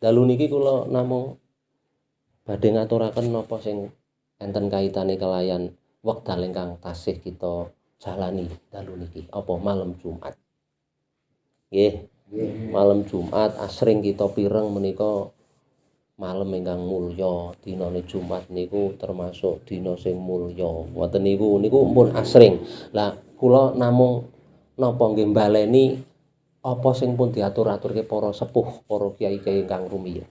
dalu niki kula namung badhe ngaturaken napa sing enten kaitane kelayan wekdal ingkang tasih kita jalani dalu niki. Apa? Malam Jumat. Nggih. Malam Jumat asring kita pireng menika malam ingkang mulya. Dinane Jumat niku termasuk dina sing mulya. Ngoten niku niku pun asring. Lah kula namung napa nggih baleni apa sing pun diatur-aturke para sepuh, para kiai-kiai ingkang rumiyin.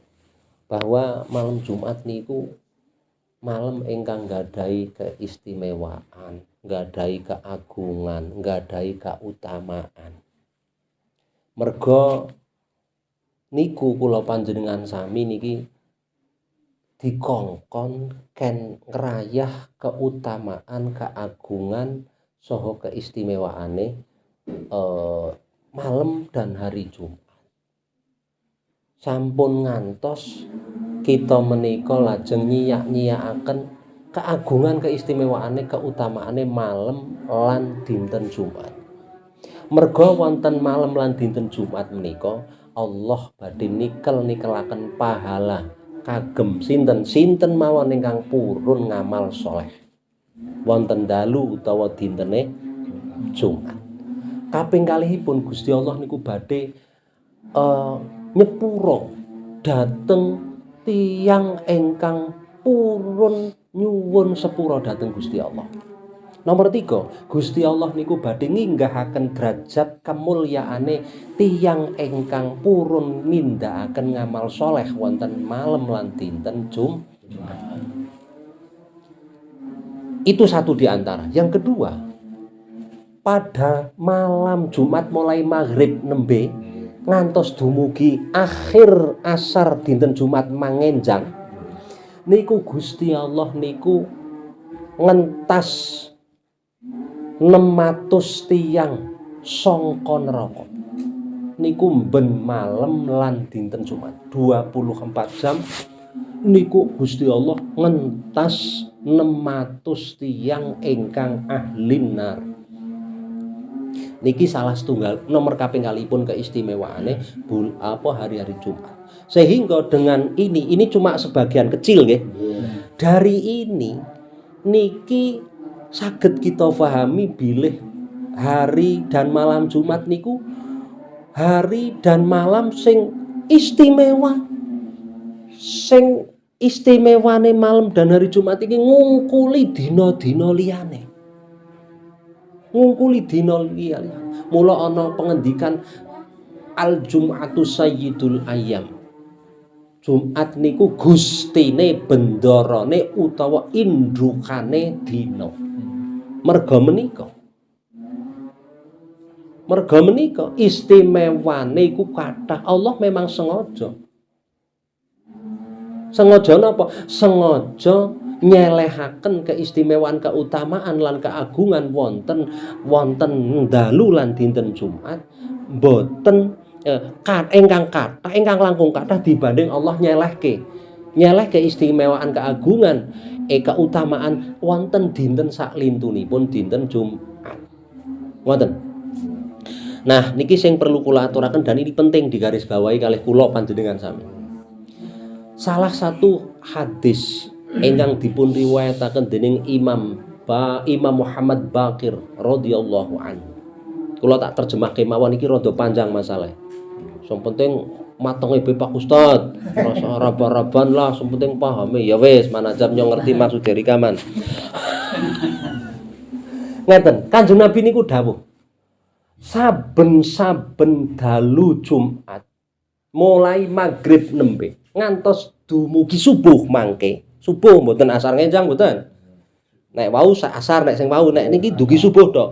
Bahwa malam Jumat niku malam ingkang nggadahi keistimewaan, nggadahi keagungan, nggadahi keutamaan. Mergo niku kula panjenengan sami niki dikongkon ken ngrayah keutamaan, keagungan saha keistimewaane eh hari Jumat. Sampun ngantos kita menika lajeng nyiyak-nyiyakaken keagungan keistimewaane keutamaane malam lan dinten Jumat. Merga wonten malam lan dinten Jumat menika Allah badhe nikel nikelaken pahala kagem sinten sinten mawon ingkang purun ngamal soleh wonten dalu utawa dintene Jumat kaping kalihipun Gusti Allah niku badhe uh, nyepuro dateng tiang engkang purun nyuwun sepuro dateng Gusti Allah. Nomor tiga Gusti Allah niku badhe nginggahaken derajat kemulyaane tiang engkang purun nindakaken ngamal soleh wonten malam lan dinten Jumat itu satu di antara. Yang kedua pada malam Jumat mulai maghrib nembe ngantos dumugi akhir asar dinten Jumat mangenjang. Niku Gusti Allah niku ngentas 600 tiang songko neraka. Niku ben malam lan dinten Jumat 24 jam. Niku Gusti Allah ngentas 600 tiang ingkang ahli nar niki salah setunggal nomor kaping kalipun keistimewaannya bul apa hari-hari Jumat. Sehingga dengan ini ini cuma sebagian kecil ya dari ini niki sakit kita pahami bilih hari dan malam Jumat niku hari dan malam sing istimewa. Sing istimewane malam dan hari Jumat ini ngungkuli dino-dino liyane ngungkuli dina liya mula ana pengendikan al jum'atu sayyidul ayam Jumat niku gustine bendarane utawa indukane dina. Merga menika. Merga menika istimewane iku kathah. Allah memang sengaja. Sengaja napa? Sengaja nyelehaken keistimewaan keutamaan lan keagungan wonten wonten dalu lan dinten Jumat. Boten eh, kat engkang kata engkang langkung kata dibanding Allah nyelehke nyeleh keistimewaan keagungan eh keutamaan wonten dinten pun dinten Jumat. Wonten. Nah, niki sing perlu kula aturaken dan ini penting digarisbawahi kalih kula panjenengan sami. Salah satu hadis ingkang dipun riwayataken dening Imam ba Imam Muhammad Bakir radhiyallahu anhu. Kula tak terjemah kemawon iki rada panjang masalah. Sing penting matenge be Pak Ustad. Rasa arab-araban lah, sing penting pahami. Ya wis, manajab nyong ngerti maksud dari kaman. Ngeten, Kanjeng Nabi niku dawuh. Saben-saben dalu Jumat mulai maghrib nembe ngantos dumugi subuh mangke subuh mboten asar ngenjang mboten. Nek wau asar nek sing wau nek niki dugi subuh tok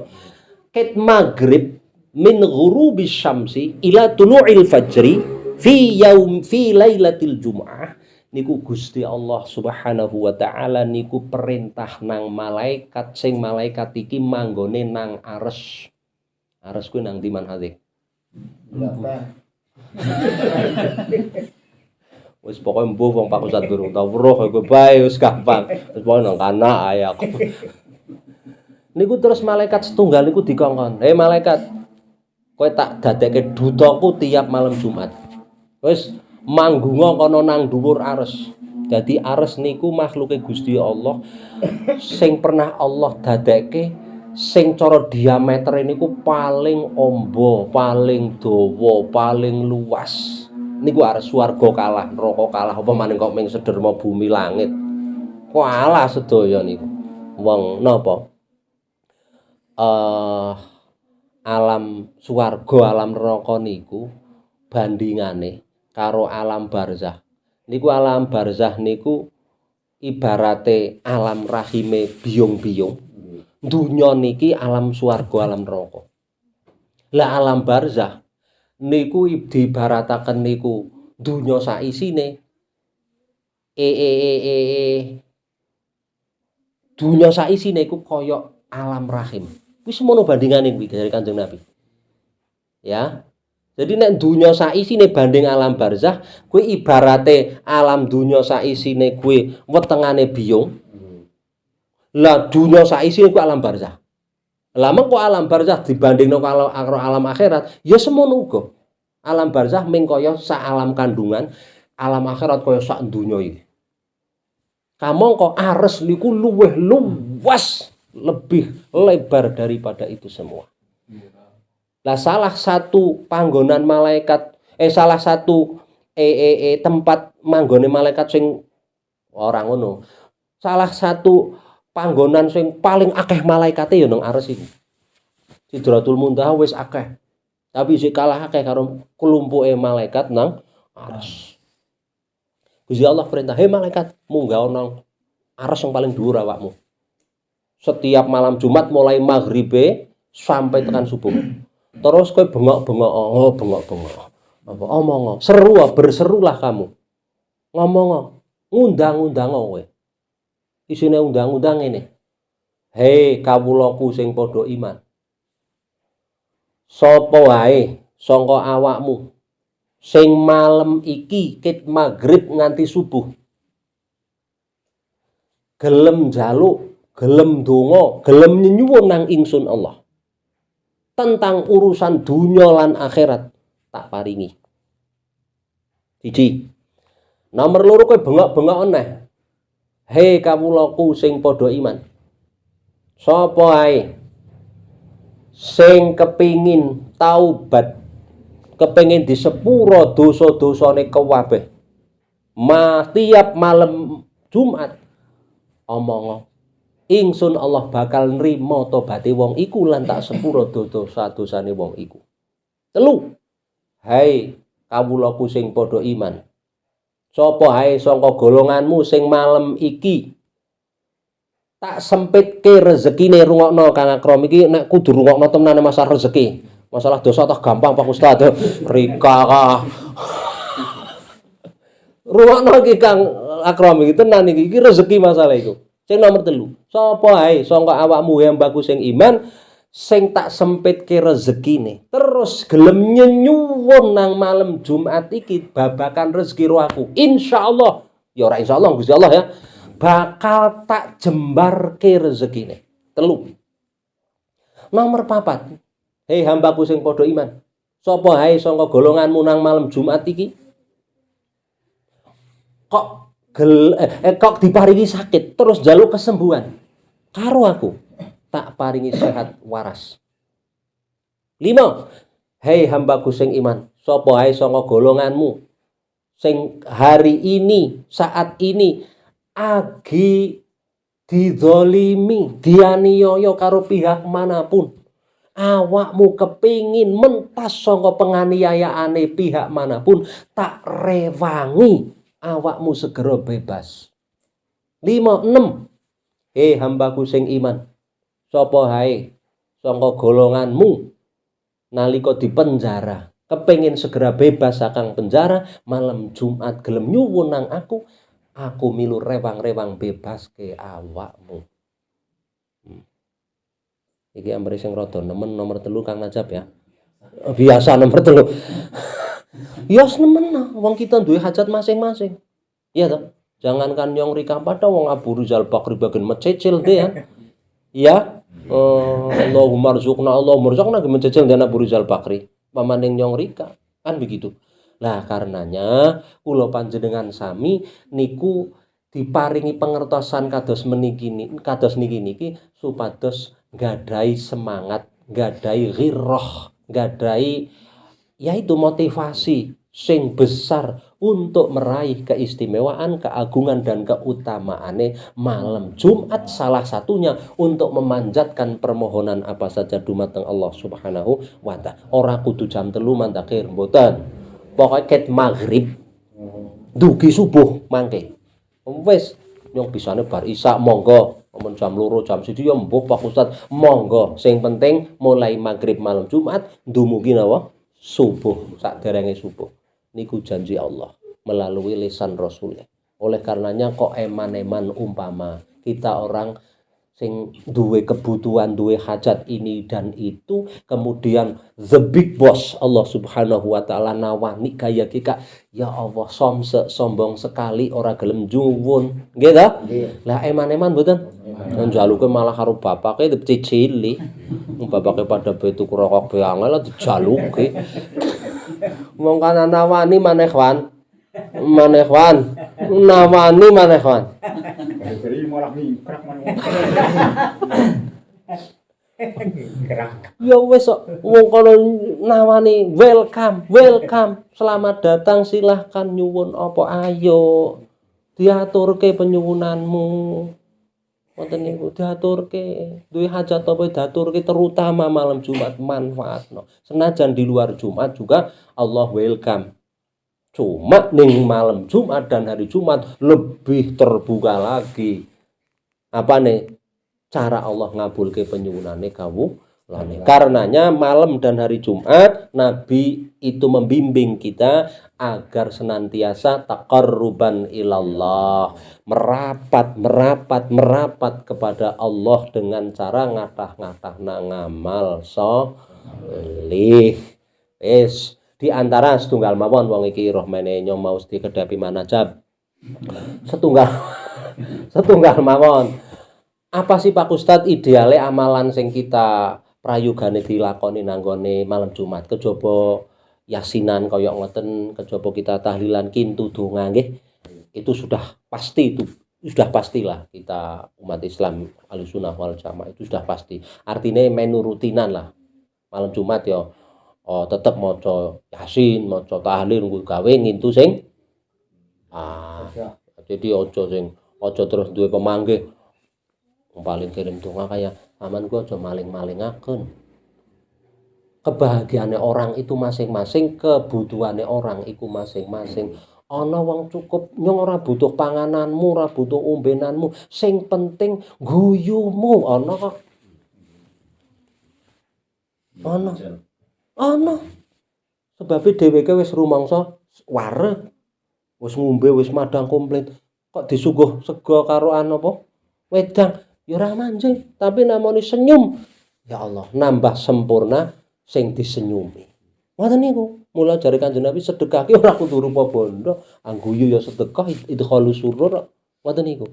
ket maghrib min ghurubi syamsi ila tulu'il fajri fi yaum fi lailatil jum'ah. Niku Gusti Allah Subhanahu wa taala niku perintah nang malaikat sing malaikat iki manggone nang ares. Ares ku nang di man hati wis pokoknya mbuh wong Pak Ustaz durung tau weruh kowe bae wis gampang. Wis pokoke nang kana ae aku. Niku terus malaikat setunggal niku dikongkon. Hei malaikat kowe tak dadekke dutaku tiap malam Jumat. Wis manggunga kono nang dhuwur ares. Jadi ares niku makhluke Gusti Allah. Sing pernah Allah dadekke sing cara diameter niku paling ombo, paling dawa, paling luas. Niku ares swarga kalah, neraka kalah apa maning kok ming sederma bumi langit. Kalah sedaya niku. Wong napa? Eh uh, alam swarga, alam neraka niku bandingane karo alam barzah niku alam barzah niku ibarate alam rahime biung-biung dunya niki alam swarga alam neraka lah alam barzah niku dibarataken niku dunya saisine e e e e, e. dunya saisine iku kaya alam rahim wis semono bandingane kuwi dari Kanjeng Nabi ya jadi nek dunya saisine banding alam barzah, kuwi ibarate alam dunya saisine kuwi wetengane biyung. Lah dunya saisine kuwi alam barzah. Lah mengko alam barzah dibandingno kalau alam akhirat, ya semono uga. Alam barzah ming kaya sak alam kandungan, alam akhirat kaya sak dunya iki. Kamangka ares niku luweh luas, lebih lebar daripada itu semua. Lah salah satu panggonan malaikat eh salah satu eh, eh, eh tempat manggone malaikat sing orang ngono. Salah satu panggonan sing paling akeh malaikate ya nang ares iki. Sidratul Muntaha wis akeh. Tapi sik kalah akeh karo kelumpuke malaikat nang ares. Gusti Allah perintah, "Hei malaikat, munggah nang ares yang paling dhuwur awakmu." Setiap malam Jumat mulai maghribe sampai tekan subuh terus kowe bengok-bengok oh bengok-bengok apa omong seru berserulah kamu ngomong ngundang-undang kowe isine undang-undang ini hei kawulaku sing padha iman sapa wae sangka awakmu sing malam iki kit maghrib nganti subuh gelem jaluk gelem donga gelem nyuwun nang ingsun Allah tentang urusan dunia lan akhirat tak paringi. Siji. Nomor loro kowe bengok-bengok aneh. Hei kawulaku sing padha iman. Sapa ae sing kepingin taubat, kepingin disepuro dosa-dosane kewabeh. Ma tiap malam Jumat omong ingsun Allah bakal nrimo tobaté wong iku lan tak sepuro dosa-dosane wong iku. Telu. Hai kawulaku sing padha iman. Sapa hae sangka golonganmu sing malem iki tak sempitke rezekine rungokno Kang Akrom iki nek kudu rungokno temenan masalah rezeki. Masalah dosa tak gampang Pak Ustaz. Rika kah. Rungokno iki Kang Akrom iki tenan iki rezeki masalah iku. Sing nomor telu, sapa ae sangka awakmu yang bagus sing iman sing tak sempit ke rezekine terus gelem nyenyuwun nang malam Jumat iki babakan rezeki ro aku. Insyaallah. Ya ora insyaallah Gusti Allah ya. Bakal tak jembar ke rezekine telu. Nomor papat. Hei hambaku sing padha iman. Sapa ae sangka golonganmu nang malam Jumat iki? Kok gel, eh, eh, kok diparingi sakit? Terus jaluk kesembuhan. Karo aku tak paringi sehat waras lima hei hambaku sing iman sopo hai songo golonganmu sing hari ini saat ini agi didolimi dianiyoyo karo pihak mana pun awakmu kepingin mentas songo penganiayaane pihak mana pun tak rewangi awakmu segera bebas. Lima enam. Eh hambaku sing iman. Sopo hae sangka golonganmu nalika di penjara kepengin segera bebas sakang penjara malam Jumat gelem nyuwun nang aku aku milu rewang-rewang bebas ke awakmu hmm. iki ambare sing rada nemen nomor telu Kang Najab ya biasa nomor telu Ya nemen wong kita duwe hajat masing-masing. Iya toh? Jangankan yang rika pada wong Abu Rizal Bakri bagian mececil deh ya. Ya. Allahumma rizukna Allahumma rizukna ge mececil dan Abu Rizal Bakri. Pamaning nyong rika. Kan begitu. Lah karenanya kula panjenengan sami niku diparingi pengertosan kados meniki kados niki niki supados gadai semangat, gadai ghirrah, gadai yaitu motivasi sing besar untuk meraih keistimewaan, keagungan dan keutamaane malam Jumat salah satunya untuk memanjatkan permohonan apa saja dumateng Allah Subhanahu wa taala. Ora kudu jam telu mantakir mboten. Pokoke ket maghrib dugi subuh mangke. Wis nyong bisane bar isak monggo Amun jam loro jam siji ya mbuh Pak Ustad monggo sing penting mulai maghrib malam Jumat dumugi napa subuh saderenge subuh niku janji Allah melalui lisan Rasulnya oleh karenanya kok eman-eman umpama kita orang sing duwe kebutuhan, duwe hajat ini dan itu, kemudian the big boss Allah Subhanahu wa taala nawani kaya kita, ya Allah somse sombong sekali ora gelem juwun, nggih ta? Lah eman-eman mboten? Njaluke malah karo bapake dicicili. Bapake pada betu rokok be angel dijaluke. Wong kana nawani maneh wan. Maneh wan. Nawani maneh wan. Jadi malah ngingkrak Ya wis kok wong kono nawani welcome, welcome. Selamat datang silahkan nyuwun apa ayo. Diaturke penyuwunanmu. Wonten niku diaturke. Duwe hajat apa diaturke terutama malam Jumat manfaatno. Senajan di luar Jumat juga Allah welcome. Cuma ning malam Jumat dan hari Jumat lebih terbuka lagi. Apa nih? Cara Allah ngabulke penyuwunane kawu Karenanya malam dan hari Jumat Nabi itu membimbing kita agar senantiasa taqarruban ilallah, merapat, merapat, merapat kepada Allah dengan cara ngatah-ngatah ngamal solih. Wis, di antara setunggal mawon wong iki rohmene nyom mau dikedapi manajab setunggal setunggal mawon apa sih Pak Ustad ideale amalan sing kita prayugane dilakoni nanggone malam Jumat. Kejaba yasinan kaya ngoten kejaba kita tahlilan kintu donga nggih itu sudah pasti itu sudah pastilah kita umat Islam Ahlussunnah wal Jamaah itu sudah pasti. Artinya menu rutinan lah. Malam Jumat ya oh tetep maca yasin maca tahlil gawe ngintu sing ah jadi aja sing aja terus duwe pemanggih paling kirim donga kaya aman gua aja maling-malingaken. Kebahagiaannya orang itu masing-masing kebutuhannya orang itu masing-masing. Ana wong cukup nyong ora butuh pangananmu ora butuh umbenanmu. Sing penting guyumu. Ana kok. Ana. Ana. Sebabe dheweke wis rumangsa wareg wis ngombe wis madang komplit. Kok disuguh sego karo apa? Wedang ya ora tapi namanya senyum ya Allah nambah sempurna sing disenyumi. Ngoten niku? Mula jare kanjeng Nabi sedekah ki ora kudu rupa bondo. Angguyu ya sedekah itu surur ngoten niku?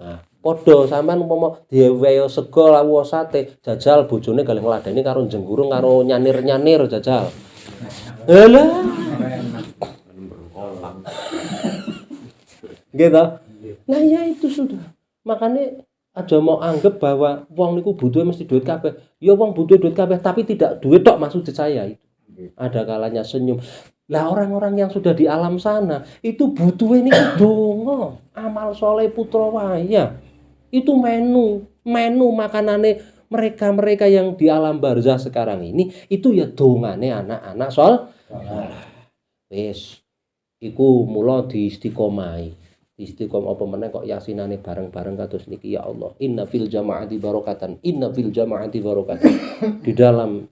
Nah padha sampean umpama diweya sego lawu sate jajal bojone kalih ngladeni karo jenggurung karo nyanir-nyanir jajal. Alah. gitu nah ya itu sudah. Makanya aja mau anggap bahwa uang niku butuh mesti duit kabeh. Ya uang butuh duit kabeh tapi tidak duit tok maksud saya itu. Ada kalanya senyum. Lah orang-orang yang sudah di alam sana itu butuh ini dongo amal soleh putra waya. Itu menu menu makanannya mereka-mereka yang di alam barzah sekarang ini itu ya dongane anak-anak soal wis iku mula di istiqomai istiqom apa meneh kok yasinane bareng-bareng kados niki? Ya Allah inna fil jama'ati barokatan inna fil jama'ati barokatan. Di dalam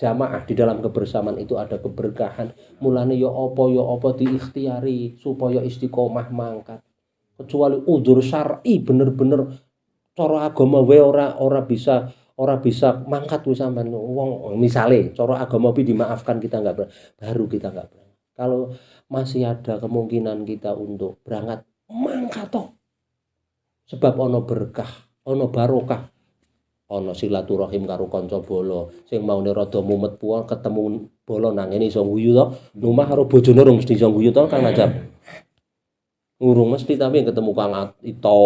jamaah di dalam kebersamaan itu ada keberkahan. Mulane ya apa ya apa diikhtiari supaya istiqomah mangkat. Kecuali udur syar'i bener-bener cara agama wae ora ora bisa ora bisa mangkat wis sampean. Wong misale cara agama pi dimaafkan kita enggak baru kita enggak kalau masih ada kemungkinan kita untuk berangkat mangkat toh sebab ono berkah ono barokah. Ana silaturahim karo kanca bola sing maune rada mumet puwa ketemu bola nang ngene iso guyu to. Numah karo bojone rung mesti iso guyu to Kang Najab urung mesti tapi ketemu Kang Ito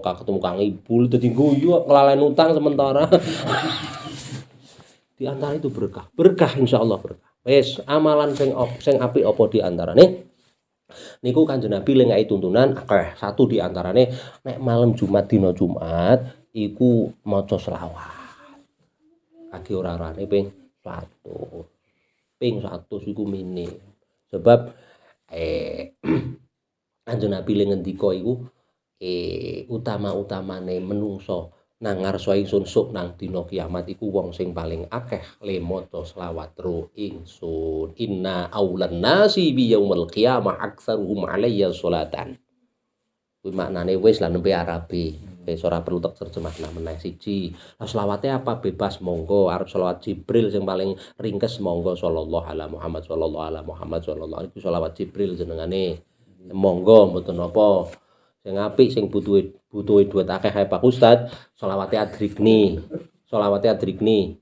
ketemu Kang Ibul dadi guyu ngelalen utang sementara. Di antara itu berkah. Berkah insyaallah berkah wis amalan sing sing apik apa di antarane niku kanjeng Nabi lengai tuntunan akeh satu di antarane nek malam Jumat dina Jumat iku maca selawat. Kaki ora-orane ping 100. Ping 100 iku mini. Sebab eh Kanjeng Nabi le ngendika iku eh utama-utamane menungso nang ngarsa ingsun suk nang dina kiamat iku wong sing paling akeh le maca selawat ro ingsun. Inna aulan nasi bi yaumil qiyamah aktsaruhum alayya salatan kuwi maknane wis lan nembe arabe wis ora perlu tak terjemahna meneh siji. Selawate apa? Bebas monggo. Arep selawat Jibril sing paling ringkes monggo. Sallallahu ala Muhammad sallallahu ala Muhammad sallallahu. Alaihi selawat Jibril jenengane. Monggo mboten napa sing apik sing butuhe butuhe duit akeh kae Pak Ustad. Selawate adrikni selawate adrikni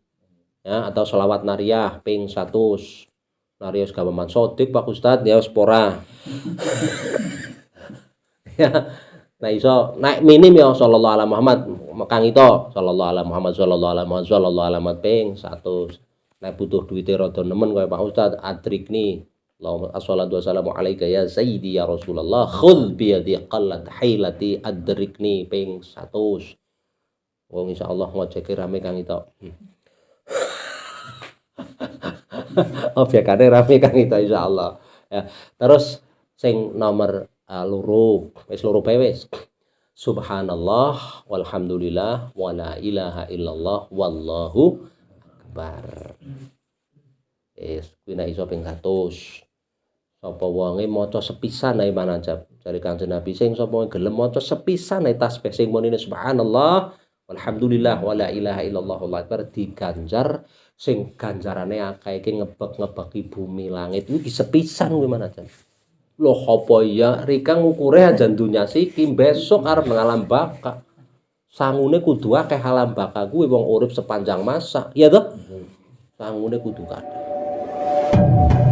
ya atau selawat nariyah ping 100 nariyah gawaman sodik Pak Ustad. Ya spora ya nah iso naik minim ya sallallahu alaihi Muhammad. Kang itu sallallahu alaihi Muhammad sallallahu alaihi Muhammad sallallahu alaihi Muhammad ping 100 nek butuh duwite rada nemen kaya Pak Ustaz adrik ni Allahumma assalatu wassalamu alaika ya sayyidi ya Rasulullah. Khudh bi yadi qallat hailati adrikni ping 100 wong insyaallah ngojeke rame kang itu Obyekane rame kang itu insyaallah. Ya terus sing nomor uh, loro wis loro subhanallah walhamdulillah wala ilaha illallah wallahu akbar. Wis kuwi nek iso ping 100 sapa wonge maca sepisan ae manajab cari kanjeng Nabi sing sapa gelem maca sepisan ae tasbih sing muni subhanallah walhamdulillah wala ilaha illallah wallahu akbar diganjar sing ganjarane akeh iki ngebek-ngebeki bumi langit iki sepisan kuwi manajab Loh apa ya Rika ngukure aja dunya siki besok arep ngalam baka. Sangune kudu akeh alam baka kuwi wong urip sepanjang masa. Iya toh? Sangune kudu kadang.